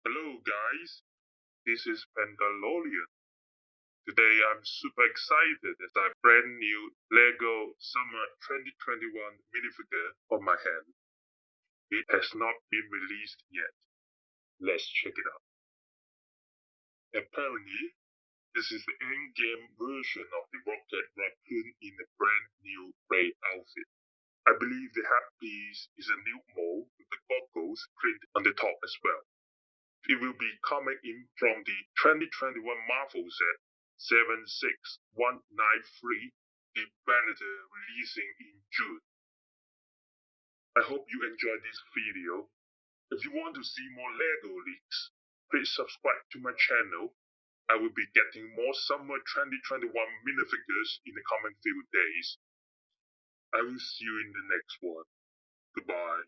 Hello guys, this is Pendalorian. Today I'm super excited as I brand new LEGO Summer 2021 minifigure on my hand. It has not been released yet. Let's check it out. Apparently, this is the in-game version of the Rocket Raccoon in a brand new gray outfit. I believe the hat piece is a new mold with the goggles printed on the top as well. It will be coming in from the 2021 Marvel set 76193, the Predator releasing in June. I hope you enjoyed this video. If you want to see more LEGO leaks, please subscribe to my channel. I will be getting more summer 2021 minifigures in the coming few days. I will see you in the next one. Goodbye.